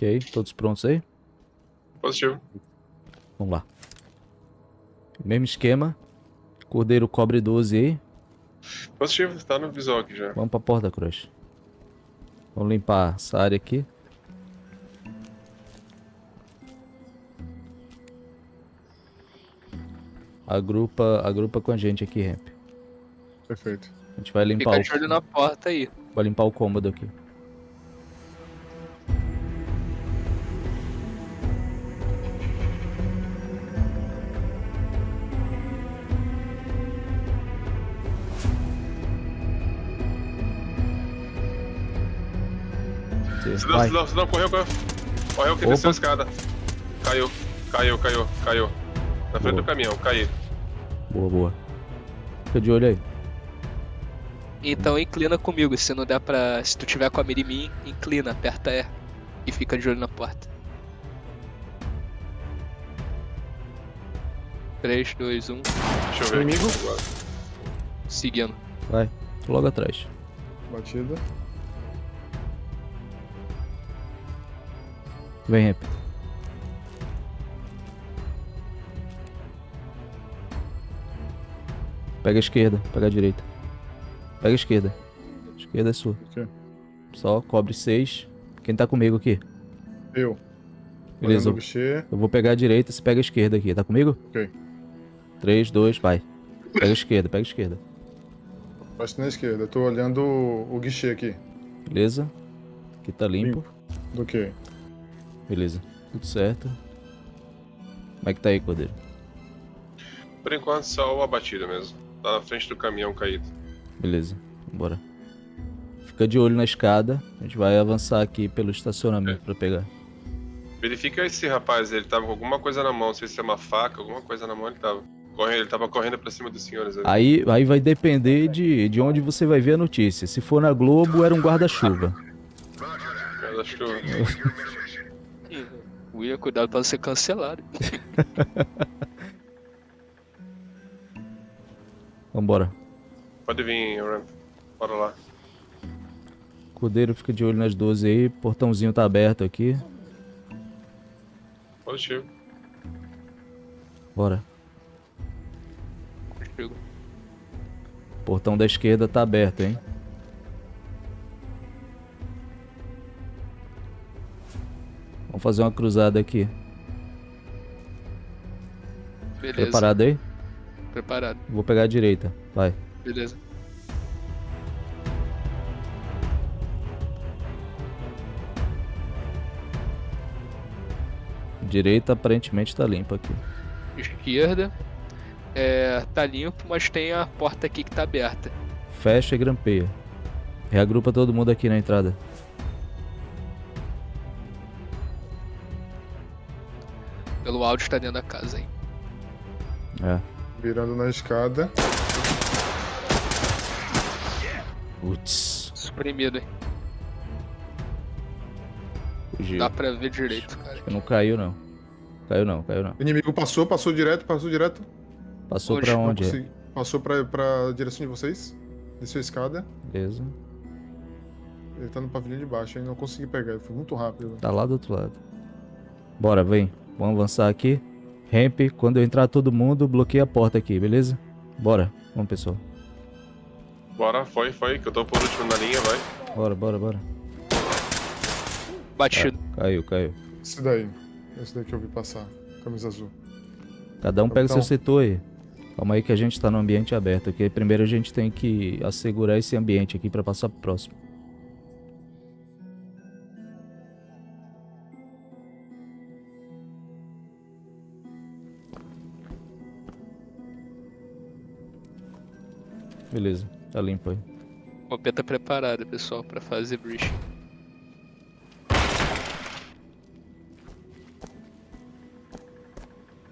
Ok, todos prontos aí? Positivo. Vamos lá. Mesmo esquema. Cordeiro cobre 12 aí. Positivo, tá no visual aqui já. Vamos pra porta, Crush. Vamos limpar essa área aqui. Agrupa, agrupa com a gente aqui, Ramp. Perfeito. A gente vai limpar Fica o, de olho na porta aí. vai limpar o cômodo aqui. Cidão, Vai. cidão, cidão, correu, correu. Correu que Opa. desceu a escada. Caiu, caiu, caiu, caiu. Na frente Boa. do caminhão, caiu. Boa, boa. Fica de olho aí. Então inclina comigo, se não der pra. Se tu tiver com a mira em mim, inclina, aperta E. E fica de olho na porta. 3, 2, 1, Deixa eu ver. Inimigo. seguindo. Vai. Logo atrás. Batida. Vem, Ramp. Pega a esquerda, pega a direita. Pega a esquerda. Esquerda é sua. Só cobre 6. Quem tá comigo aqui? Eu. Beleza. Eu vou pegar a direita, você pega a esquerda aqui. Tá comigo? Ok. 3, 2, vai. Pega a esquerda, pega a esquerda. Bate na esquerda. Eu tô olhando o, o guichê aqui. Beleza? Aqui tá limpo. Do que? Beleza. Tudo certo. Como é que tá aí, Cordeiro? Por enquanto, só o abatido mesmo. Tá na frente do caminhão caído. Beleza, bora. Fica de olho na escada. A gente vai avançar aqui pelo estacionamento pra pegar. Verifica esse rapaz, ele tava com alguma coisa na mão, não sei se é uma faca, alguma coisa na mão ele tava. Correndo, ele tava correndo pra cima dos senhores ali. Aí, aí vai depender de, de onde você vai ver a notícia. Se for na Globo, era um guarda-chuva. Eu... William, cuidado pra não ser cancelado. Vambora. Pode vir, Ramp. Bora lá. Cordeiro fica de olho nas 12 aí. Portãozinho tá aberto aqui. Positivo. Bora. Contigo. Portão da esquerda tá aberto, hein? Vamos fazer uma cruzada aqui. Beleza. Preparado aí? Preparado. Vou pegar a direita. Vai. Beleza. Direita aparentemente tá limpa aqui. Esquerda. É, tá limpo, mas tem a porta aqui que tá aberta. Fecha e grampeia. Reagrupa todo mundo aqui na entrada. Pelo áudio tá dentro da casa, hein? É. Virando na escada. Putz. Suprimido, hein? Fugiu. Dá pra ver direito, cara. Não caiu não. Caiu não, caiu não. Inimigo passou, passou direto, passou direto. Passou Onde? pra onde? é? Passou pra, pra direção de vocês. Desceu a escada. Beleza. Ele tá no pavilhão de baixo, aí não consegui pegar. Ele foi muito rápido. Tá lá do outro lado. Bora, vem. Vamos avançar aqui. Ramp, quando eu entrar todo mundo, bloqueia a porta aqui, beleza? Bora. Vamos, pessoal. Bora, foi, foi, que eu tô por último na linha, vai. Bora, bora, bora. Batido. Caiu, caiu. Esse daí. Esse daí que eu vi passar. Camisa azul. Cada um pega Capitão. seu setor aí. Calma aí que a gente tá no ambiente aberto aqui. Primeiro a gente tem que assegurar esse ambiente aqui pra passar pro próximo. Beleza, tá limpo aí. Copeta preparada, pessoal, pra fazer breach.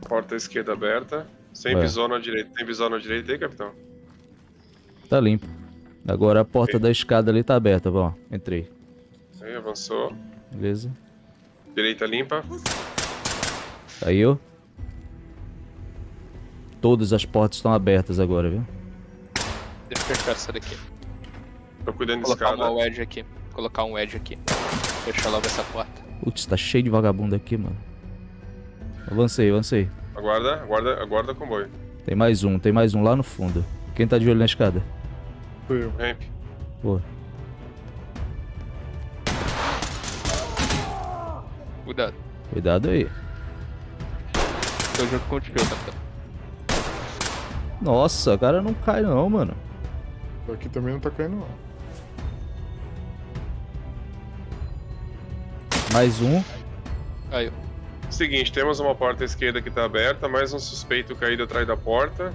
Porta esquerda aberta. Sem Vai. visão na direita. Tem visão na direita aí, capitão? Tá limpo. Agora a porta da escada ali tá aberta, ó. Entrei. Aí, avançou. Beleza. Direita limpa. Caiu. Todas as portas estão abertas agora, viu? Deixa eu fechar essa daqui. Tô cuidando de Colocar escada. um wedge aqui. Colocar um wedge aqui. Fechar logo essa porta. Putz, tá cheio de vagabundo aqui, mano. Avancei, avancei. Aguarda, aguarda, aguarda comboio. Tem mais um, tem mais um lá no fundo. Quem tá de olho na escada? Fui eu. Ramp. Pô, Cuidado. cuidado aí. Tô junto contigo, capitão. Nossa, o cara não cai não, mano. Aqui também não tá caindo, não. Mais um. Caiu. Seguinte, temos uma porta à esquerda que tá aberta, mais um suspeito caído atrás da porta.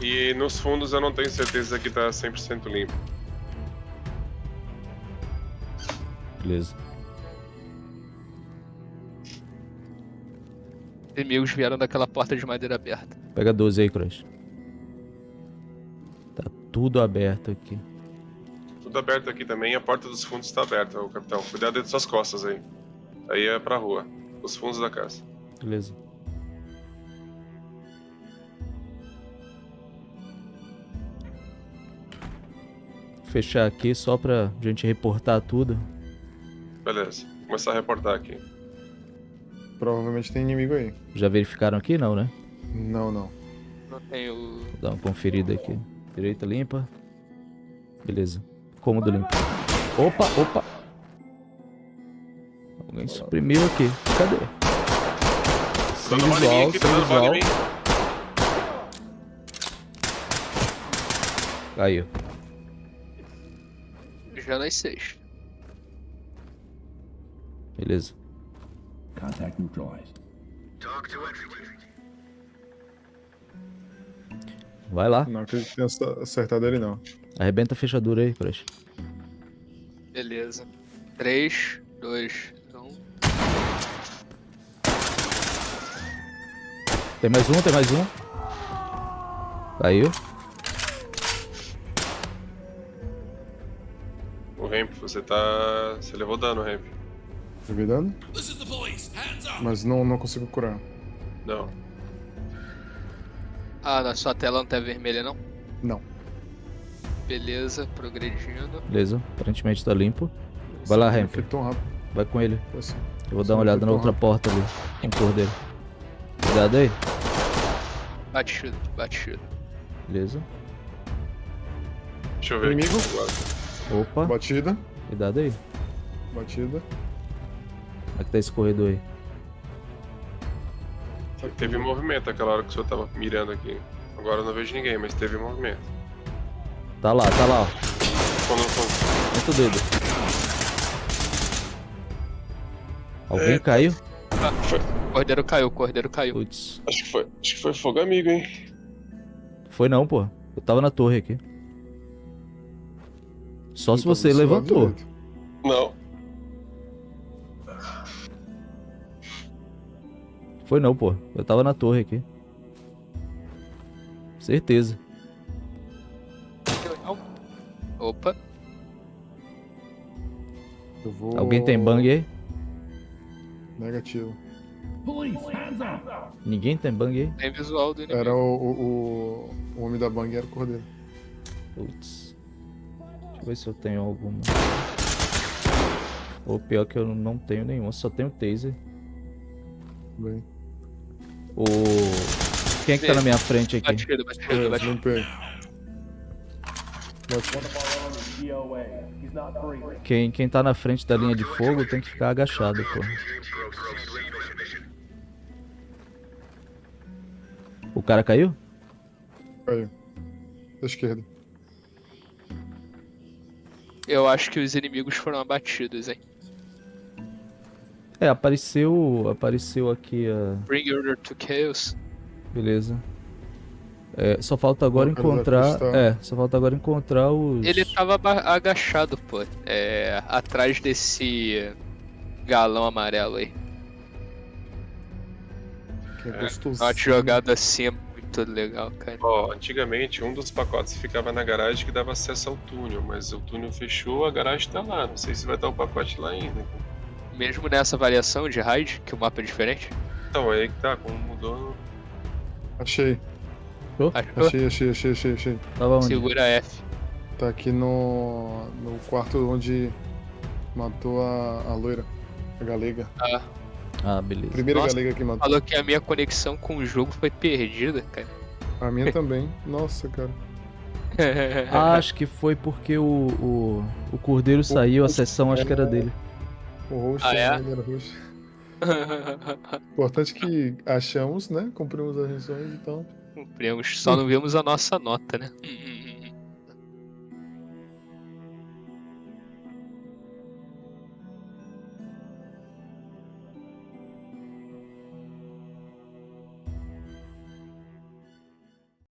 E nos fundos eu não tenho certeza que tá 100% limpo. Beleza. Inimigos vieram daquela porta de madeira aberta. Pega 12 aí, Crush. Tudo aberto aqui. Tudo aberto aqui também, a porta dos fundos tá aberta, ô capitão. Cuidado das suas costas aí. Aí é pra rua. Os fundos da casa. Beleza. Fechar aqui só pra gente reportar tudo. Beleza. Vou começar a reportar aqui. Provavelmente tem inimigo aí. Já verificaram aqui? Não, né? Não, não. Não tenho. Vou dar uma conferida aqui. Direita limpa. Beleza. Cômodo limpo. Opa, opa. Alguém suprimiu aqui. Cadê? Sem visual, aqui, sem visual. Caiu. Já nas seis. Beleza. Contact neutralized. Vai lá. Não acredito que tenha ace- acertado ele, não. Arrebenta a fechadura aí, Crush. Beleza. 3, 2, 1. Tem mais um, tem mais um. Caiu. O Ramp, você tá. Você levou dano, Ramp. Duvidando? Mas não, não consigo curar. Não. Ah, na sua tela não tá vermelha, não? Não. Beleza, progredindo. Beleza. Aparentemente tá limpo. Vai lá, Ramp. Vai com ele. Eu vou dar uma olhada na outra porta ali. Com o cordeiro. Cuidado aí. Batido, batido. Beleza. Deixa eu ver Inimigo. aqui. Opa. Batida. Cuidado aí. Batida. Como é que tá esse corredor aí? Teve movimento aquela hora que o senhor tava mirando aqui. Agora eu não vejo ninguém, mas teve movimento. Tá lá, tá lá, ó. Quando, quando... Muito dedo. Alguém Eita. caiu? Ah, Foi. Cordeiro caiu, cordeiro caiu. Putz. Acho que foi. Acho que foi fogo amigo, hein? Foi não, pô. Eu tava na torre aqui. Só se você levantou. Não. Foi não, pô. Eu tava na torre aqui. Certeza. Opa, Eu vou... Alguém tem bang aí? Negativo. Police, hands up! Ninguém tem bang aí? tem visual do inimigo. Era o, o, o, o homem da bang, era o cordeiro. Putz. Deixa eu ver se eu tenho alguma. Ou pior que eu não tenho nenhuma, só tenho taser. Bem. O. Quem é que tá na minha frente aqui? Batido, batido, É, batido. limpei. Batido. Quem, quem tá na frente da linha de fogo tem que ficar agachado, pô. O cara caiu? Caiu. Da esquerda. Eu acho que os inimigos foram abatidos, hein? É, apareceu. Apareceu aqui a. Bring order to chaos. Beleza. É, só falta agora encontrar. É, só falta agora encontrar os. Ele tava agachado, pô. É. Atrás desse galão amarelo aí. Que é, É, gostoso. Uma jogada assim é muito legal, cara. Ó, antigamente um dos pacotes ficava na garagem que dava acesso ao túnel, mas o túnel fechou, a garagem tá lá. Não sei se vai estar o pacote lá ainda. Mesmo nessa variação de raid, que o mapa é diferente. Então, aí que tá, como mudou. Achei. Achou? Achei, achei, achei, achei, achei. Tava onde? Segura F. Tá aqui no, no quarto onde matou a, a loira. A galega. Ah, Ah, beleza. Primeira Nossa. galega que matou. falou que a minha conexão com o jogo foi perdida, cara. A minha também. Nossa, cara. Acho que foi porque o, o, o Cordeiro saiu, a sessão acho que era dele. O roxo Ah, é? né, ele era roxo. Importante que achamos, né? Cumprimos as missões, então. Cumprimos, só não vimos a nossa nota, né? Hum, hum.